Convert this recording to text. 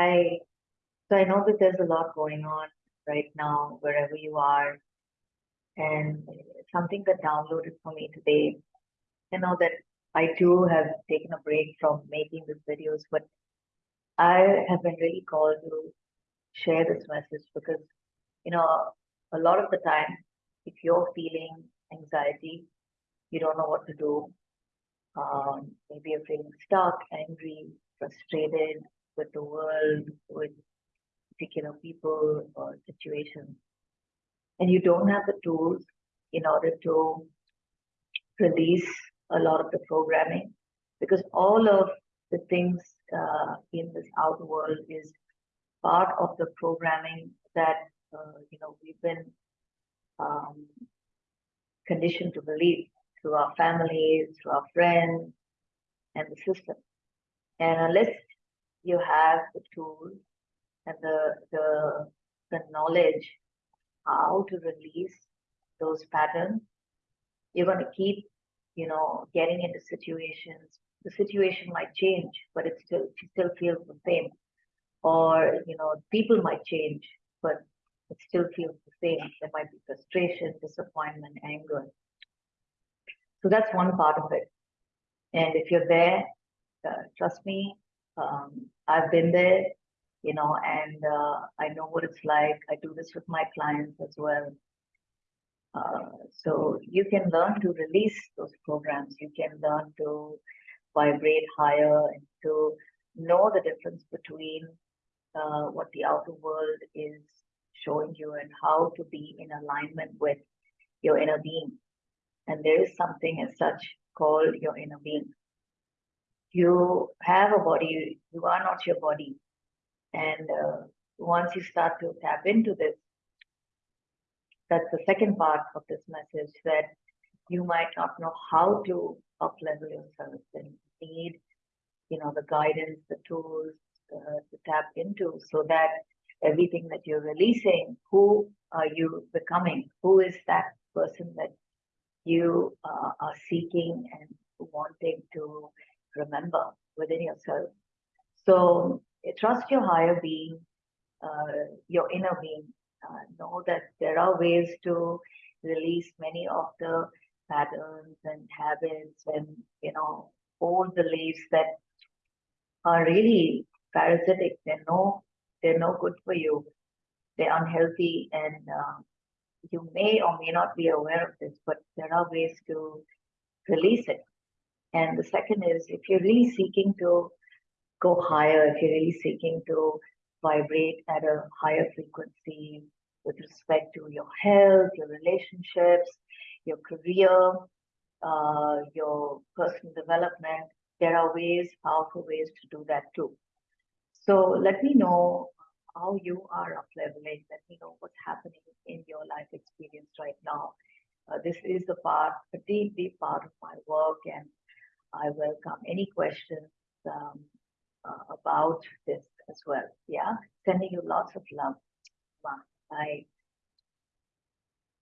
Hi. So I know that there's a lot going on right now, wherever you are. And something that downloaded for me today, you know, that I too have taken a break from making these videos, but I have been really called to share this message because, you know, a lot of the time, if you're feeling anxiety, you don't know what to do. Um, maybe you're feeling stuck, angry, frustrated with the world, with particular people or situations. And you don't have the tools in order to release a lot of the programming because all of the things uh, in this outer world is part of the programming that uh, you know we've been um, conditioned to believe through our families, through our friends, and the system. And unless you have the tools and the the the knowledge how to release those patterns, you're going to keep, you know, getting into situations. The situation might change, but it still it still feels the same. Or you know, people might change, but it still feels the same. There might be frustration, disappointment, anger. So that's one part of it. And if you're there, uh, trust me, um, I've been there, you know, and uh, I know what it's like. I do this with my clients as well. Uh, so you can learn to release those programs. You can learn to vibrate higher and to know the difference between uh, what the outer world is showing you and how to be in alignment with your inner being. And there is something as such called your inner being. You have a body, you are not your body. And uh, once you start to tap into this, that's the second part of this message that you might not know how to up level yourself and need, you know, the guidance, the tools uh, to tap into so that everything that you're releasing, who are you becoming? Who is that person that you uh, are seeking and wanting to remember within yourself? So trust your higher being, uh, your inner being, uh, know that there are ways to release many of the patterns and habits and you know old beliefs that are really parasitic. They're no they're no good for you. They're unhealthy and uh, you may or may not be aware of this but there are ways to release it and the second is if you're really seeking to go higher if you're really seeking to vibrate at a higher frequency with respect to your health, your relationships, your career, uh, your personal development. There are ways, powerful ways to do that too. So let me know how you are up leveling. Let me know what's happening in your life experience right now. Uh, this is a part, a deep, deep part of my work, and I welcome any questions um, uh, about this as well. Yeah, sending you lots of love. Bye.